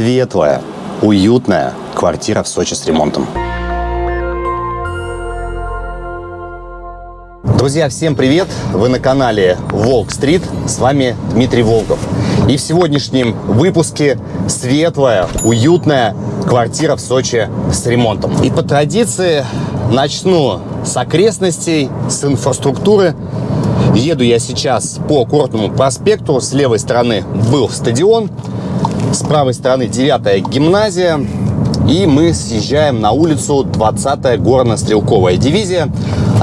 светлая, уютная квартира в Сочи с ремонтом. Друзья, всем привет! Вы на канале Волк Стрит. С вами Дмитрий Волков. И в сегодняшнем выпуске светлая, уютная квартира в Сочи с ремонтом. И по традиции начну с окрестностей, с инфраструктуры. Еду я сейчас по Курортному проспекту. С левой стороны был стадион, с правой стороны 9 гимназия. И мы съезжаем на улицу 20-я горно-стрелковая дивизия.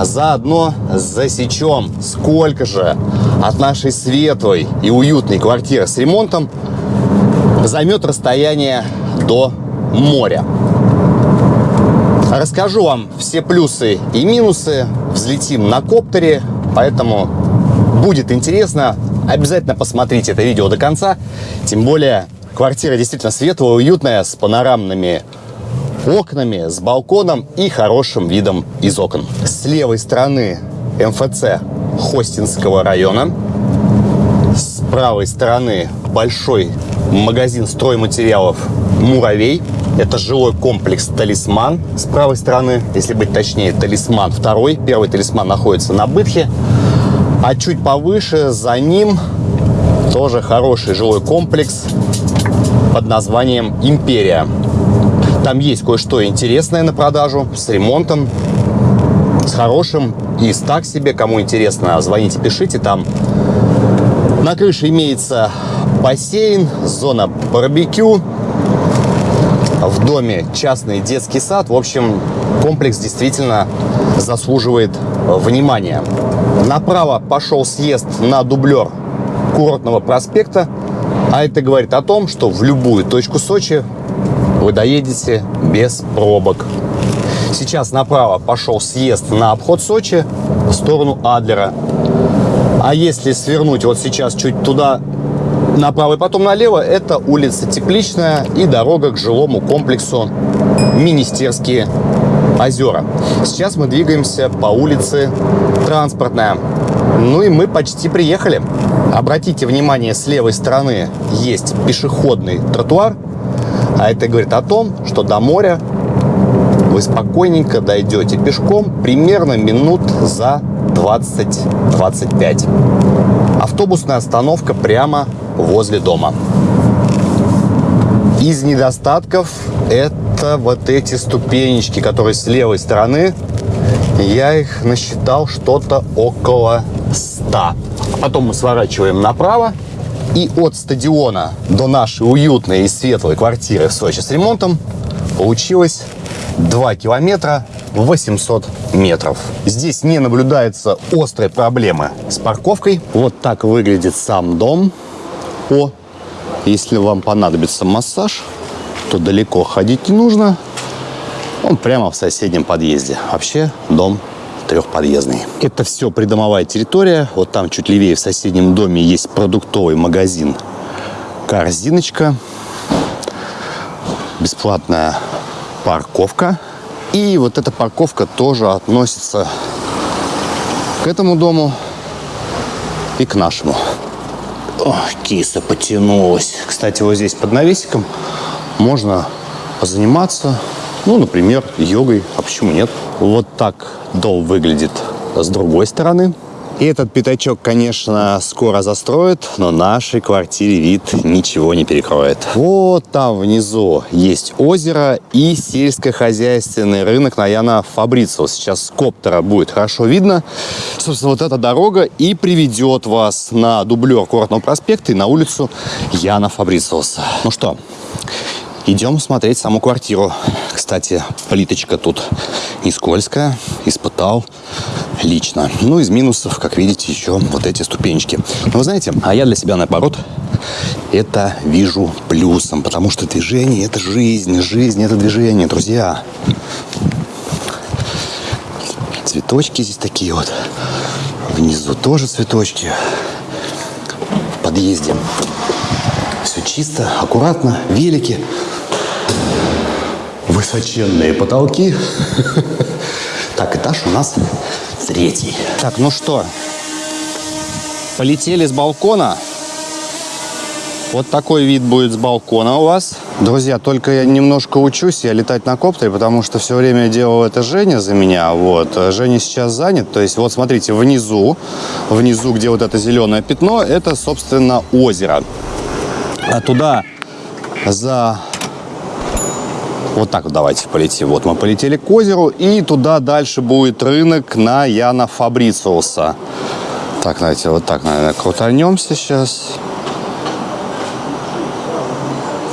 Заодно засечем, сколько же от нашей светлой и уютной квартиры с ремонтом займет расстояние до моря. Расскажу вам все плюсы и минусы. Взлетим на коптере, поэтому будет интересно. Обязательно посмотрите это видео до конца. Тем более квартира действительно светлая, уютная, с панорамными окнами, с балконом и хорошим видом из окон. С левой стороны МФЦ Хостинского района. С правой стороны большой магазин стройматериалов «Муравей». Это жилой комплекс «Талисман» с правой стороны, если быть точнее, «Талисман» второй. Первый «Талисман» находится на Бытхе. А чуть повыше, за ним, тоже хороший жилой комплекс под названием «Империя». Там есть кое-что интересное на продажу, с ремонтом, с хорошим и с так себе. Кому интересно, звоните, пишите. Там на крыше имеется бассейн, зона барбекю, в доме частный детский сад. В общем, комплекс действительно заслуживает внимания. Направо пошел съезд на дублер курортного проспекта. А это говорит о том, что в любую точку Сочи вы доедете без пробок. Сейчас направо пошел съезд на обход Сочи в сторону Адлера. А если свернуть вот сейчас чуть туда направо и потом налево, это улица Тепличная и дорога к жилому комплексу Министерские озера. Сейчас мы двигаемся по улице Транспортная. Ну и мы почти приехали. Обратите внимание, с левой стороны есть пешеходный тротуар. А это говорит о том, что до моря вы спокойненько дойдете пешком примерно минут за 20-25. Автобусная остановка прямо возле дома. Из недостатков это вот эти ступенечки, которые с левой стороны. Я их насчитал что-то около 100. Потом мы сворачиваем направо. И от стадиона до нашей уютной и светлой квартиры в Сочи с ремонтом получилось 2 километра 800 метров. Здесь не наблюдается острой проблемы с парковкой. Вот так выглядит сам дом. О, если вам понадобится массаж, то далеко ходить не нужно. Он прямо в соседнем подъезде. Вообще дом трехподъездный. Это все придомовая территория. Вот там чуть левее в соседнем доме есть продуктовый магазин «Корзиночка». Бесплатная парковка. И вот эта парковка тоже относится к этому дому и к нашему. О, киса потянулась. Кстати, вот здесь под навесиком можно позаниматься, ну, например, йогой. А почему нет? Вот так дом выглядит с другой стороны. И этот пятачок, конечно, скоро застроят, но нашей квартире вид ничего не перекроет. Вот там внизу есть озеро и сельскохозяйственный рынок на Яна Фабрицио. Сейчас с коптера будет хорошо видно. Собственно, вот эта дорога и приведет вас на дублер Курортного проспекта и на улицу Яна Фабрициуса. Ну что, Идем смотреть саму квартиру. Кстати, плиточка тут не скользкая. Испытал лично. Ну, из минусов, как видите, еще вот эти ступенечки. Но вы знаете, а я для себя, наоборот, это вижу плюсом. Потому что движение – это жизнь. Жизнь – это движение, друзья. Цветочки здесь такие вот. Внизу тоже цветочки. В подъезде все чисто, аккуратно, велики высоченные потолки. Так, этаж у нас третий. Так, ну что, полетели с балкона. Вот такой вид будет с балкона у вас. Друзья, только я немножко учусь я летать на коптере, потому что все время делал это Женя за меня. Вот. Женя сейчас занят. То есть, вот смотрите, внизу, внизу, где вот это зеленое пятно, это, собственно, озеро. А туда за вот так вот давайте полетим. Вот мы полетели к озеру, и туда дальше будет рынок на Яна Фабрициуса. Так, давайте вот так, наверное, крутанемся сейчас.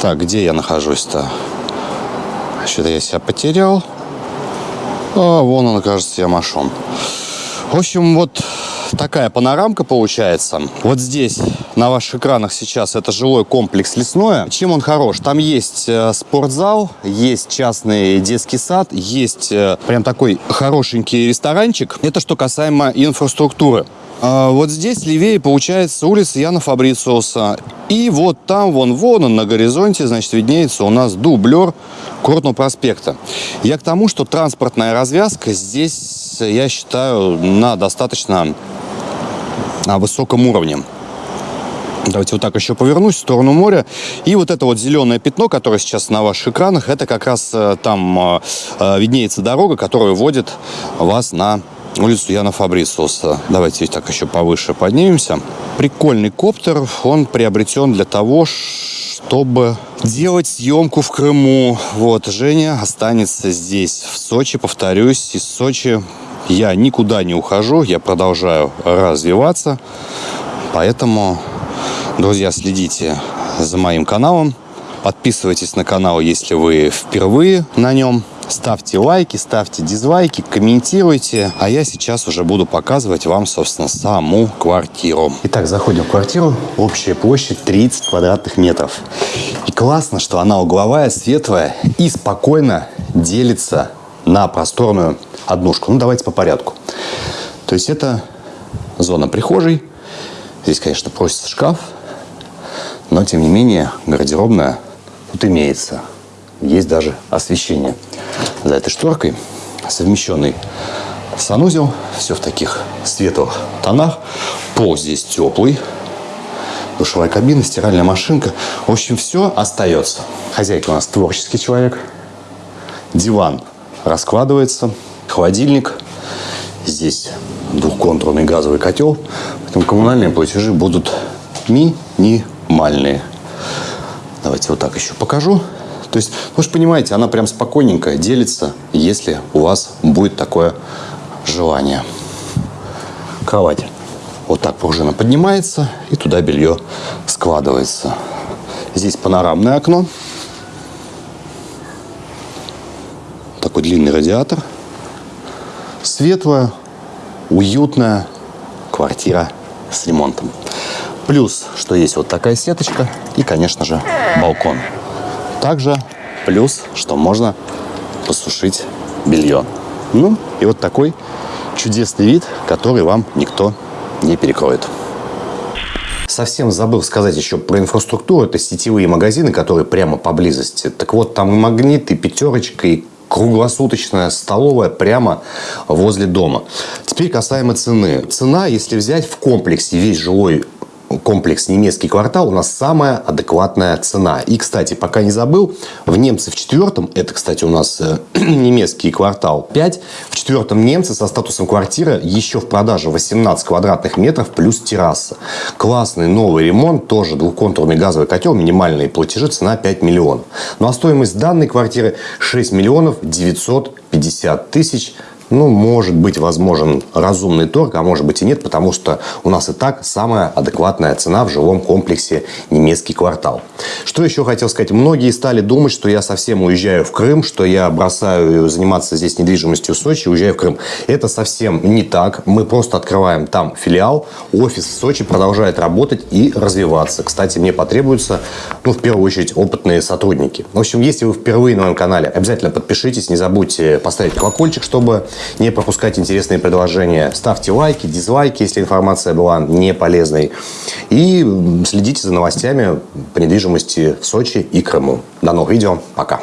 Так, где я нахожусь-то? Что-то я себя потерял. А, вон он, кажется, я машон. В общем, вот такая панорамка получается. Вот здесь на ваших экранах сейчас это жилой комплекс лесное. Чем он хорош? Там есть э, спортзал, есть частный детский сад, есть э, прям такой хорошенький ресторанчик. Это что касаемо инфраструктуры. А вот здесь левее получается улица Яна Фабрициуса. И вот там, вон, вон он на горизонте, значит, виднеется у нас дублер Курортного проспекта. Я к тому, что транспортная развязка здесь, я считаю, на достаточно высоком уровне. Давайте вот так еще повернусь в сторону моря. И вот это вот зеленое пятно, которое сейчас на ваших экранах, это как раз э, там э, э, виднеется дорога, которая вводит вас на улицу Яна Фабрициуса. Давайте так еще повыше поднимемся. Прикольный коптер. Он приобретен для того, чтобы делать съемку в Крыму. Вот, Женя останется здесь, в Сочи. Повторюсь, из Сочи я никуда не ухожу, я продолжаю развиваться. Поэтому, друзья, следите за моим каналом. Подписывайтесь на канал, если вы впервые на нем. Ставьте лайки, ставьте дизлайки, комментируйте. А я сейчас уже буду показывать вам, собственно, саму квартиру. Итак, заходим в квартиру. Общая площадь 30 квадратных метров. И классно, что она угловая, светлая и спокойно делится на просторную однушку. Ну, давайте по порядку. То есть это зона прихожей. Здесь, конечно, просится шкаф, но, тем не менее, гардеробная тут имеется. Есть даже освещение. За этой шторкой совмещенный санузел. Все в таких светлых тонах. Пол здесь теплый. Душевая кабина, стиральная машинка. В общем, все остается. Хозяйка у нас творческий человек. Диван раскладывается. Холодильник. Здесь двухконтурный газовый котел. Поэтому коммунальные платежи будут минимальные. Давайте вот так еще покажу. То есть, вы же понимаете, она прям спокойненько делится, если у вас будет такое желание. Кровать. Вот так пружина поднимается, и туда белье складывается. Здесь панорамное окно. Такой длинный радиатор. Светлая, уютная квартира с ремонтом. Плюс, что есть вот такая сеточка и, конечно же, балкон. Также плюс, что можно посушить белье. Ну, и вот такой чудесный вид, который вам никто не перекроет. Совсем забыл сказать еще про инфраструктуру. Это сетевые магазины, которые прямо поблизости. Так вот, там и магнит, и пятерочка, и круглосуточная столовая прямо возле дома. Теперь касаемо цены. Цена, если взять в комплексе весь жилой комплекс немецкий квартал у нас самая адекватная цена. И, кстати, пока не забыл, в немце в четвертом, это, кстати, у нас э, немецкий квартал 5, в четвертом немце со статусом квартира еще в продаже 18 квадратных метров плюс терраса. Классный новый ремонт, тоже двухконтурный газовый котел, минимальные платежи, цена 5 миллионов. Ну а стоимость данной квартиры 6 миллионов 950 тысяч ну, может быть возможен разумный торг, а может быть и нет, потому что у нас и так самая адекватная цена в жилом комплексе немецкий квартал. Что еще хотел сказать? Многие стали думать, что я совсем уезжаю в Крым, что я бросаю заниматься здесь недвижимостью в Сочи, уезжаю в Крым. Это совсем не так. Мы просто открываем там филиал. Офис в Сочи продолжает работать и развиваться. Кстати, мне потребуются, ну, в первую очередь, опытные сотрудники. В общем, если вы впервые на моем канале, обязательно подпишитесь, не забудьте поставить колокольчик, чтобы не пропускать интересные предложения. Ставьте лайки, дизлайки, если информация была не полезной. И следите за новостями по недвижимости в Сочи и Крыму. До новых видео. Пока.